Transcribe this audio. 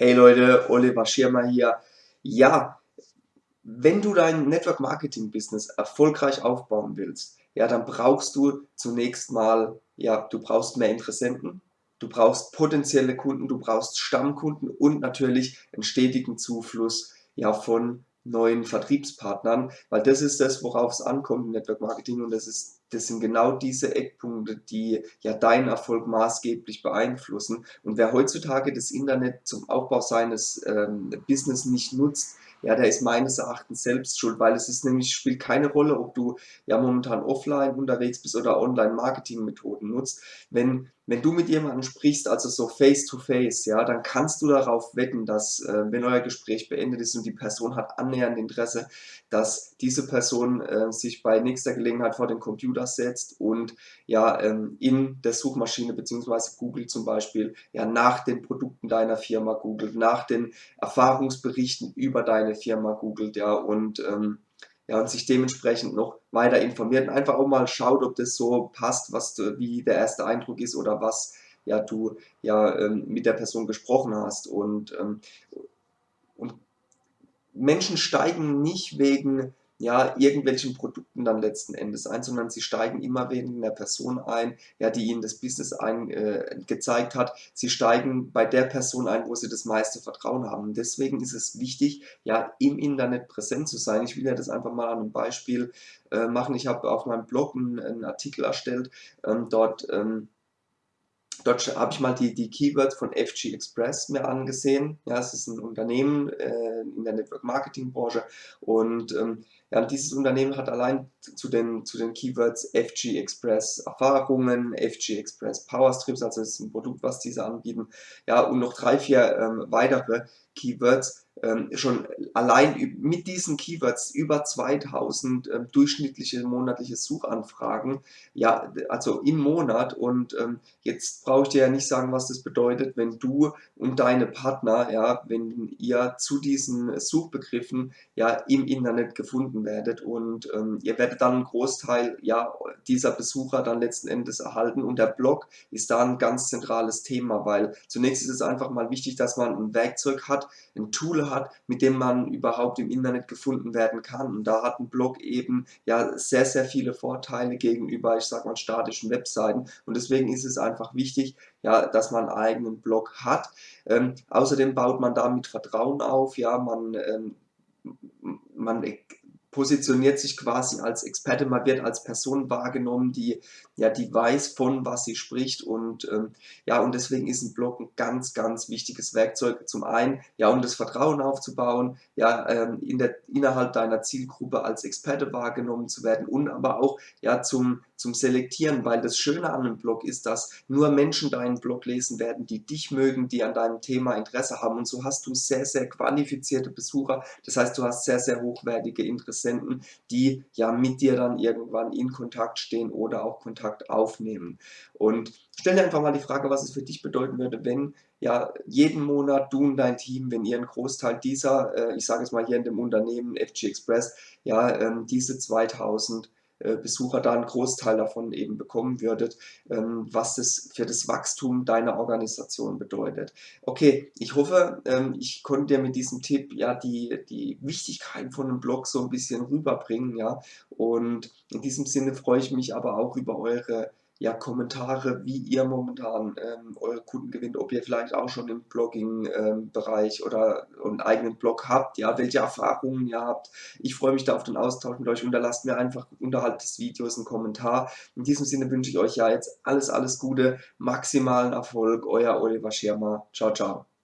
Hey Leute, Oliver Schirmer hier. Ja, wenn du dein Network Marketing Business erfolgreich aufbauen willst, ja, dann brauchst du zunächst mal, ja, du brauchst mehr Interessenten, du brauchst potenzielle Kunden, du brauchst Stammkunden und natürlich einen stetigen Zufluss ja, von neuen Vertriebspartnern, weil das ist das, worauf es ankommt im Network Marketing und das ist das sind genau diese Eckpunkte, die ja deinen Erfolg maßgeblich beeinflussen. Und wer heutzutage das Internet zum Aufbau seines ähm, Business nicht nutzt, ja, der ist meines Erachtens selbst schuld, weil es ist nämlich, spielt keine Rolle, ob du ja momentan offline unterwegs bist oder Online-Marketing-Methoden nutzt. Wenn, wenn du mit jemandem sprichst, also so face-to-face, -face, ja, dann kannst du darauf wetten, dass, äh, wenn euer Gespräch beendet ist und die Person hat annähernd Interesse, dass diese Person äh, sich bei nächster Gelegenheit vor den Computer setzt und ja ähm, in der Suchmaschine beziehungsweise Google zum Beispiel ja nach den Produkten deiner Firma googelt, nach den Erfahrungsberichten über deine Firma googelt, ja und ähm, ja, und sich dementsprechend noch weiter informiert und einfach auch mal schaut, ob das so passt, was wie der erste Eindruck ist oder was ja du ja ähm, mit der Person gesprochen hast. Und ähm, und Menschen steigen nicht wegen ja, irgendwelchen Produkten dann letzten Endes ein, sondern sie steigen immer wegen der Person ein, ja, die ihnen das Business ein, äh, gezeigt hat. Sie steigen bei der Person ein, wo sie das meiste Vertrauen haben. Und deswegen ist es wichtig, ja, im Internet präsent zu sein. Ich will ja das einfach mal an einem Beispiel äh, machen. Ich habe auf meinem Blog einen, einen Artikel erstellt, ähm, dort ähm, Dort habe ich mal die, die Keywords von FG Express mir angesehen. Ja, es ist ein Unternehmen äh, in der Network Marketing Branche. Und ähm, ja, dieses Unternehmen hat allein zu den, zu den Keywords FG Express Erfahrungen, FG Express Power Strips, also das ist ein Produkt, was diese anbieten, ja, und noch drei, vier ähm, weitere Keywords ähm, schon allein mit diesen Keywords über 2000 ähm, durchschnittliche monatliche Suchanfragen, ja, also im Monat. Und ähm, jetzt brauche ich dir ja nicht sagen, was das bedeutet, wenn du und deine Partner, ja, wenn ihr zu diesen Suchbegriffen ja im Internet gefunden werdet. Und ähm, ihr werdet dann einen Großteil ja, dieser Besucher dann letzten Endes erhalten. Und der Blog ist da ein ganz zentrales Thema, weil zunächst ist es einfach mal wichtig, dass man ein Werkzeug hat, ein Tool hat, mit dem man überhaupt im Internet gefunden werden kann. Und da hat ein Blog eben ja sehr, sehr viele Vorteile gegenüber, ich sag mal, statischen Webseiten. Und deswegen ist es einfach wichtig, ja, dass man einen eigenen Blog hat. Ähm, außerdem baut man damit Vertrauen auf, ja, man, ähm, man positioniert sich quasi als Experte, man wird als Person wahrgenommen, die, ja, die weiß, von was sie spricht und ähm, ja, und deswegen ist ein Blog ein ganz, ganz wichtiges Werkzeug. Zum einen, ja, um das Vertrauen aufzubauen, ja, ähm, in der, innerhalb deiner Zielgruppe als Experte wahrgenommen zu werden und aber auch, ja, zum, zum Selektieren, weil das Schöne an einem Blog ist, dass nur Menschen deinen Blog lesen werden, die dich mögen, die an deinem Thema Interesse haben und so hast du sehr, sehr qualifizierte Besucher, das heißt, du hast sehr, sehr hochwertige Interesse Interessenten, die ja mit dir dann irgendwann in Kontakt stehen oder auch Kontakt aufnehmen. Und stell dir einfach mal die Frage, was es für dich bedeuten würde, wenn ja jeden Monat du und dein Team, wenn ihr einen Großteil dieser, äh, ich sage es mal hier in dem Unternehmen FG Express, ja ähm, diese 2000 äh, Besucher da einen Großteil davon eben bekommen würdet, ähm, was das für das Wachstum deiner Organisation bedeutet. Okay, ich hoffe, ähm, ich konnte dir mit diesem Tipp ja die, die Wichtigkeit von einem Blog so ein bisschen rüberbringen, ja, und in diesem Sinne freue ich mich aber auch über eure ja, Kommentare, wie ihr momentan ähm, eure Kunden gewinnt, ob ihr vielleicht auch schon im Blogging-Bereich ähm, oder einen eigenen Blog habt, ja, welche Erfahrungen ihr habt. Ich freue mich da auf den Austausch mit euch. Unterlasst mir einfach unterhalb des Videos einen Kommentar. In diesem Sinne wünsche ich euch ja jetzt alles, alles Gute, maximalen Erfolg. Euer Oliver Schirmer. Ciao, ciao.